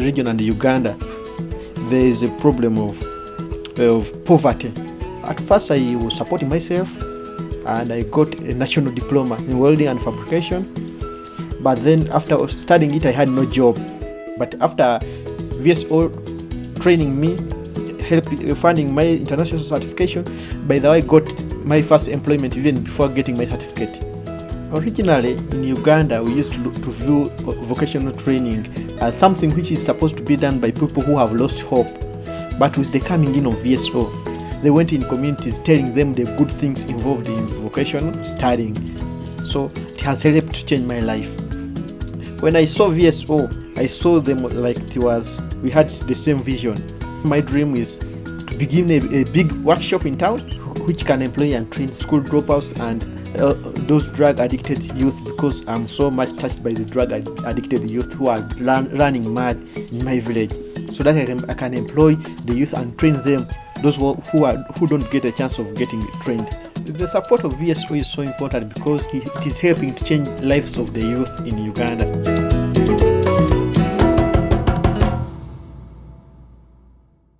region and Uganda, there is a problem of, of poverty. At first, I was supporting myself and I got a national diploma in welding and fabrication. But then, after studying it, I had no job. But after VSO training me, help funding my international certification, by the way, I got my first employment even before getting my certificate. Originally, in Uganda, we used to, to view vocational training as something which is supposed to be done by people who have lost hope. But with the coming in of VSO, they went in communities telling them the good things involved in vocational studying. So it has helped to change my life. When I saw VSO, I saw them like it was, we had the same vision. My dream is to begin a, a big workshop in town which can employ and train school dropouts and uh, those drug addicted youth because I'm so much touched by the drug ad addicted youth who are run, running mad in my village so that I can, I can employ the youth and train them those who, who are who don't get a chance of getting trained the support of VSO is so important because it is helping to change lives of the youth in Uganda.